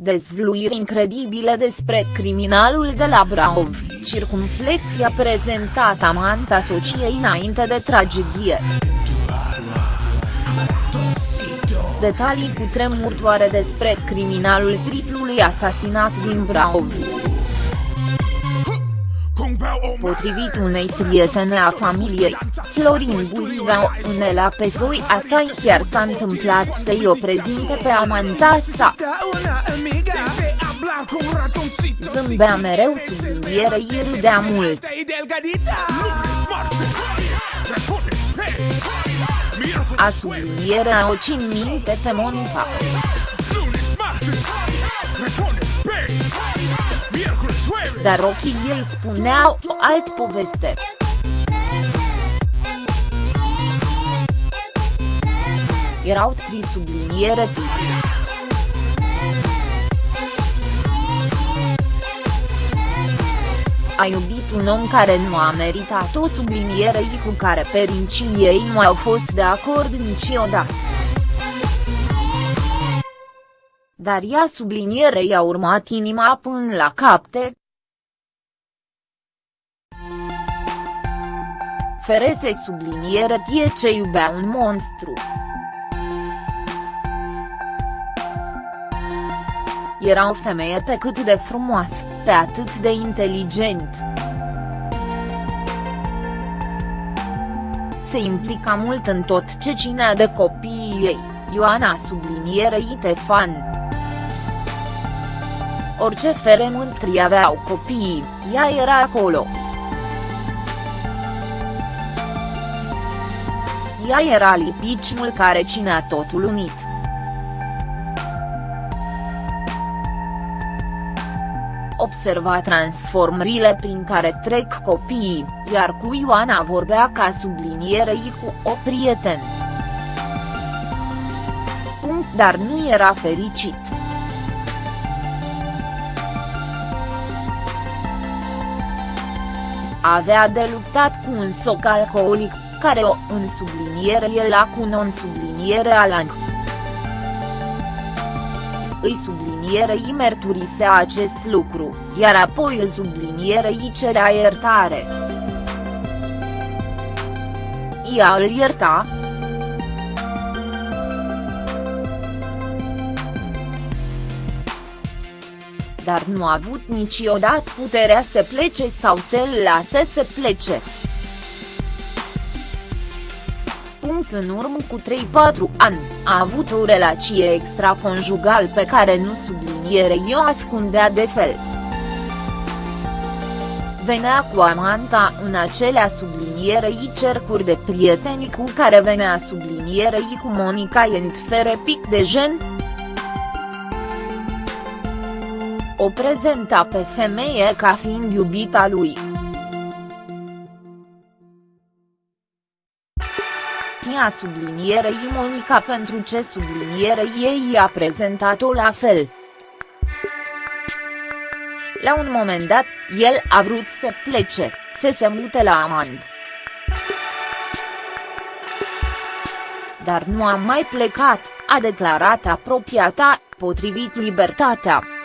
Dezvluiri incredibile despre criminalul de la Brașov, circumflexia prezentat amanta sociei înainte de tragedie. Detalii cu tremurtoare despre criminalul triplului asasinat din Brașov. Potrivit unei prietene a familiei, Florin Buliga, unela pe zoi asai chiar s-a întâmplat să-i o prezinte pe amanta sa. Zâmbea mereu sublinierei râdea mult. A sublinierea o țin minte pe Monica. Dar ochii ei spuneau o alt poveste. Erau tri subliniere A iubit un om care nu a meritat o subliniere cu care perincii ei nu au fost de acord niciodată. Dar ea sublinierei a urmat inima până la capte. Ferese subliniere tie ce iubea un monstru. Era o femeie pe cât de frumoasă, pe atât de inteligent. Se implica mult în tot ce ținea de copiii ei, Ioana sublinierei Tefan. Orice feremântri aveau copiii, ea era acolo. Ea era lipiciul care ținea totul unit. observa transformările prin care trec copiii, iar cu Ioana vorbea ca sublinierei cu o prieten. Punct dar nu era fericit. Avea de luptat cu un soc alcoolic, care o în subliniere el cu non-subliniere alang. Îi sublinierei mărturisea acest lucru, iar apoi îl sublinierei cerea iertare. Ea îl ierta, dar nu a avut niciodată puterea să plece sau să-l lase să plece. Punct în urmă cu 3-4 ani, a avut o relație extraconjugal pe care nu subliniere o ascundea de fel. Venea cu amanta în acelea sublinierei cercuri de prieteni cu care venea sublinierei cu Monica Ent fere pic de gen, o prezenta pe femeie ca fiind iubita lui. Ea sublinierei Monica pentru ce sublinierei ei a prezentat-o la fel. La un moment dat, el a vrut să plece, să se mute la amant. Dar nu a mai plecat, a declarat apropiata, potrivit Libertatea.